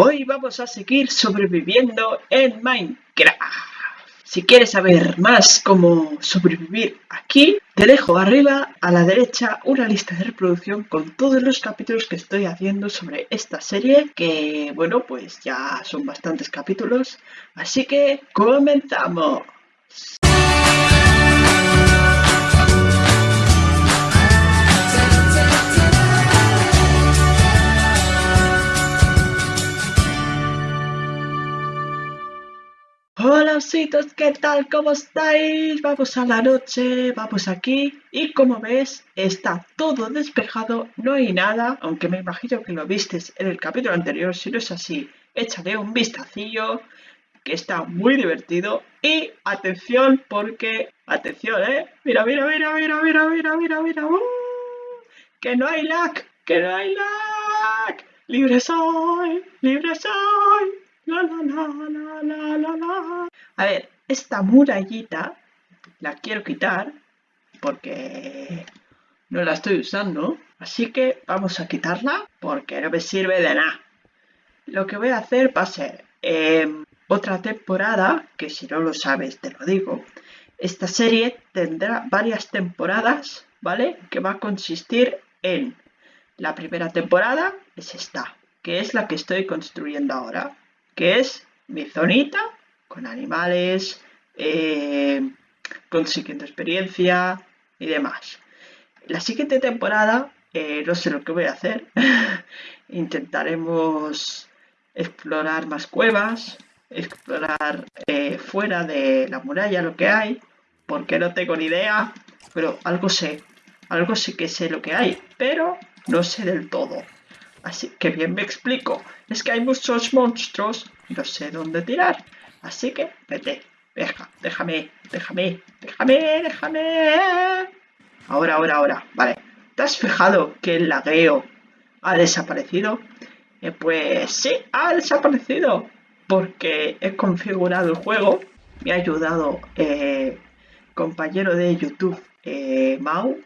Hoy vamos a seguir sobreviviendo en Minecraft. Si quieres saber más cómo sobrevivir aquí, te dejo arriba a la derecha una lista de reproducción con todos los capítulos que estoy haciendo sobre esta serie, que bueno, pues ya son bastantes capítulos, así que comenzamos. Hola ositos, ¿qué tal? ¿Cómo estáis? Vamos a la noche, vamos aquí y como ves está todo despejado, no hay nada, aunque me imagino que lo vistes en el capítulo anterior, si no es así, échale un vistacillo que está muy divertido y atención porque, atención, ¿eh? Mira, mira, mira, mira, mira, mira, mira, mira, uh, que no hay lag, que no hay lag, libre soy, libre soy. A ver, esta murallita la quiero quitar porque no la estoy usando. Así que vamos a quitarla porque no me sirve de nada. Lo que voy a hacer va a ser em, otra temporada, que si no lo sabes te lo digo. Esta serie tendrá varias temporadas, ¿vale? Que va a consistir en la primera temporada, es esta, que es la que estoy construyendo ahora que es mi zonita con animales, eh, consiguiendo experiencia y demás. La siguiente temporada, eh, no sé lo que voy a hacer, intentaremos explorar más cuevas, explorar eh, fuera de la muralla lo que hay, porque no tengo ni idea, pero algo sé, algo sí que sé lo que hay, pero no sé del todo. Así que bien me explico. Es que hay muchos monstruos no sé dónde tirar. Así que vete. Deja, déjame, déjame, déjame, déjame. Ahora, ahora, ahora. Vale. ¿Te has fijado que el lagueo ha desaparecido? Eh, pues sí, ha desaparecido. Porque he configurado el juego. Me ha ayudado eh, compañero de YouTube, eh, Mau,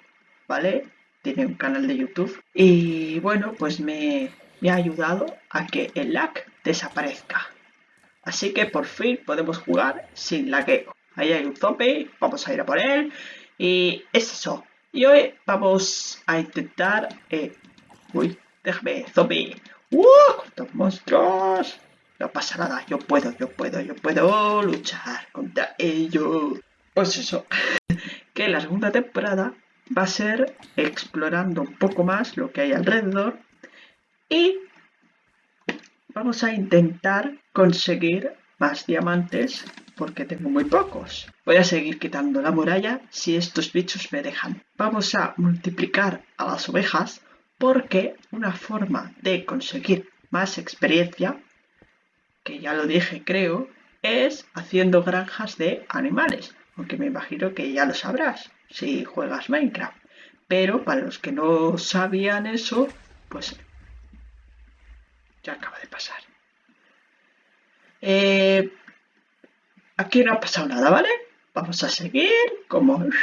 ¿vale? Tiene un canal de YouTube y bueno, pues me, ha ayudado a que el lag desaparezca. Así que por fin podemos jugar sin lagueo. Ahí hay un zombie, vamos a ir a por él y es eso. Y hoy vamos a intentar... Eh, uy, déjame, zombie. ¡Uh! ¡Cuántos monstruos! No pasa nada, yo puedo, yo puedo, yo puedo luchar contra ellos. Pues eso, que la segunda temporada va a ser explorando un poco más lo que hay alrededor y vamos a intentar conseguir más diamantes porque tengo muy pocos. Voy a seguir quitando la muralla si estos bichos me dejan. Vamos a multiplicar a las ovejas porque una forma de conseguir más experiencia, que ya lo dije creo, es haciendo granjas de animales. Aunque me imagino que ya lo sabrás si juegas Minecraft. Pero para los que no sabían eso, pues ya acaba de pasar. Eh, aquí no ha pasado nada, ¿vale? Vamos a seguir como...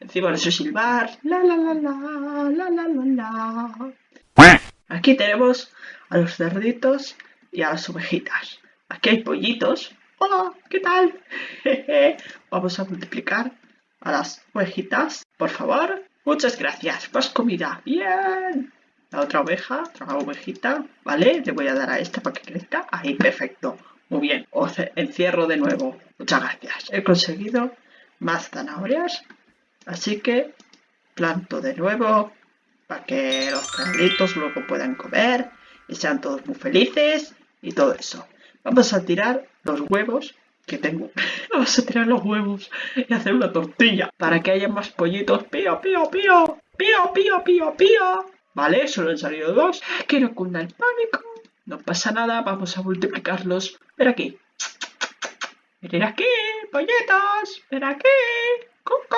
Encima de eso silbar. La, la, la, la, la, la, la. Aquí tenemos a los cerditos y a las ovejitas. Aquí hay pollitos Hola, ¿qué tal? Vamos a multiplicar a las ovejitas, por favor. Muchas gracias, más comida. Bien. La otra oveja, otra ovejita, ¿vale? Le voy a dar a esta para que crezca. Ahí, perfecto. Muy bien. Os encierro de nuevo. Muchas gracias. He conseguido más zanahorias. Así que planto de nuevo para que los perritos luego puedan comer y sean todos muy felices y todo eso. Vamos a tirar los huevos que tengo. Vamos a tirar los huevos y hacer una tortilla para que haya más pollitos. Pío, pío, pío. Pío, pío, pío, pío. Vale, solo han salido dos. Que no cunda el pánico. No pasa nada, vamos a multiplicarlos. Ven aquí. Ven aquí, pollitos. Ven aquí. Coco.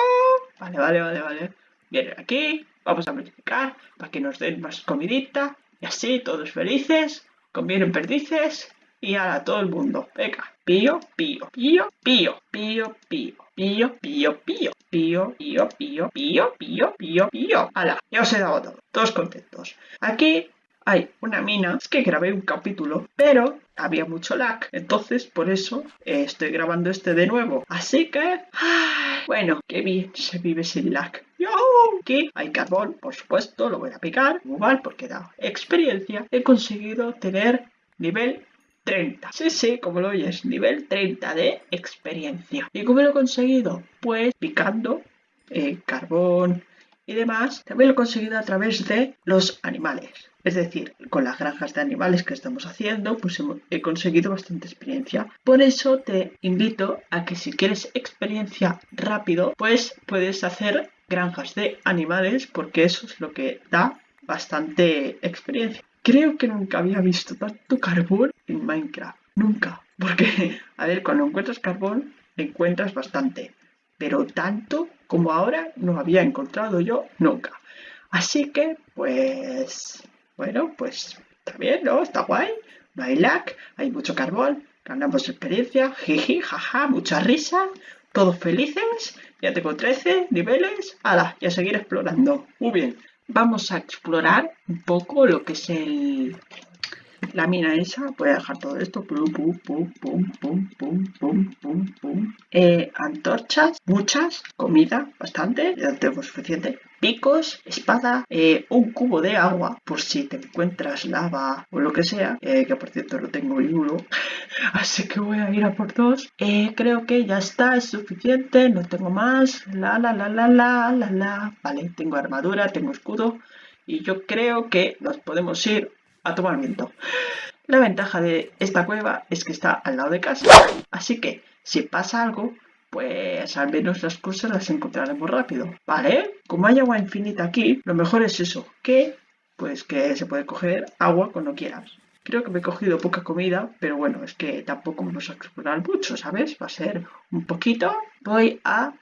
Vale, vale, vale, vale. Vienen aquí. Vamos a multiplicar para que nos den más comidita. Y así, todos felices. Convienen perdices y ahora todo el mundo. Venga. Pío, pío, pío, pío, pío, pío, pío, pío, pío, pío, pío, pío, pío, pío, pío, pío. ¡Hala! Ya os he dado todo. Todos contentos. Aquí hay una mina. Es que grabé un capítulo, pero había mucho lag. Entonces, por eso eh, estoy grabando este de nuevo. Así que, bueno, qué bien se vive sin lag. Aquí hay carbón, por supuesto, lo voy a picar. Igual, porque da experiencia. He conseguido tener nivel 30. Sí, sí, como lo oyes, nivel 30 de experiencia. ¿Y cómo lo he conseguido? Pues picando eh, carbón y demás. También lo he conseguido a través de los animales. Es decir, con las granjas de animales que estamos haciendo, pues he conseguido bastante experiencia. Por eso te invito a que si quieres experiencia rápido, pues puedes hacer granjas de animales porque eso es lo que da bastante experiencia. Creo que nunca había visto tanto carbón en Minecraft. Nunca. Porque, a ver, cuando encuentras carbón, encuentras bastante. Pero tanto como ahora no había encontrado yo nunca. Así que, pues, bueno, pues está bien, ¿no? Está guay. No hay lag, hay mucho carbón, ganamos experiencia, jiji, jaja, mucha risa, todos felices. Ya tengo 13 niveles. ¡Hala! Y a seguir explorando. Muy bien vamos a explorar un poco lo que es el, la mina esa. Voy a dejar todo esto. Pum, pum, pum, pum, pum, eh, antorchas, muchas. Comida, bastante. Ya tengo suficiente picos, espada, eh, un cubo de agua por si te encuentras lava o lo que sea, eh, que por cierto no tengo ni uno, así que voy a ir a por dos. Creo que ya está, es suficiente, no tengo más, la la la la la la la, vale, tengo armadura, tengo escudo y yo creo que nos podemos ir a tomar viento. La ventaja de esta cueva es que está al lado de casa, así que si pasa algo, pues al menos las cosas las encontraremos rápido, ¿vale? Como hay agua infinita aquí, lo mejor es eso, que pues que se puede coger agua cuando quieras. Creo que me he cogido poca comida, pero bueno, es que tampoco vamos a explorar mucho, ¿sabes? Va a ser un poquito. Voy a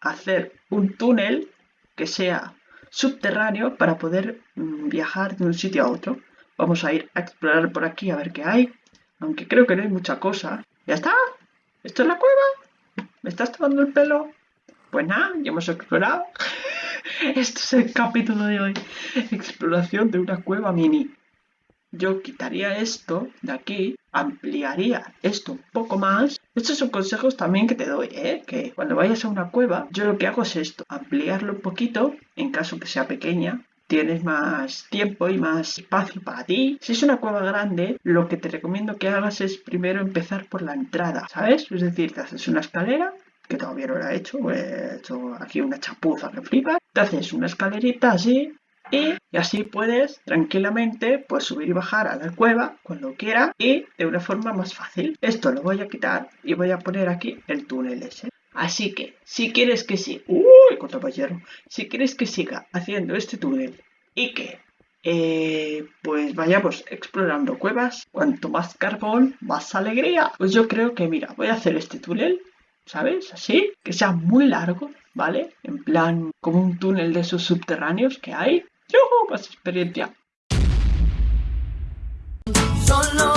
hacer un túnel que sea subterráneo para poder mm, viajar de un sitio a otro. Vamos a ir a explorar por aquí a ver qué hay. Aunque creo que no hay mucha cosa. ¿Ya está? ¿Esto es la cueva? ¿Me estás tomando el pelo? Pues nada, ya hemos explorado. este es el capítulo de hoy. Exploración de una cueva mini. Yo quitaría esto de aquí, ampliaría esto un poco más. Estos son consejos también que te doy, ¿eh? Que cuando vayas a una cueva, yo lo que hago es esto, ampliarlo un poquito, en caso que sea pequeña, tienes más tiempo y más espacio para ti. Si es una cueva grande, lo que te recomiendo que hagas es primero empezar por la entrada, ¿sabes? Es decir, te haces una escalera, que todavía no la he hecho, he hecho aquí una chapuza que flipa. Te haces una escalerita así, y, así puedes tranquilamente pues subir y bajar a la cueva cuando quieras y de una forma más fácil. Esto lo voy a quitar y voy a poner aquí el túnel ese. Así que, si quieres que siga, uy, hierro, si quieres que siga haciendo este túnel y que, eh, pues vayamos explorando cuevas, cuanto más carbón, más alegría, pues yo creo que, mira, voy a hacer este túnel, ¿sabes? Así, que sea muy largo, ¿vale? En plan, como un túnel de esos subterráneos que hay. ¡Yo! Más experiencia. Solo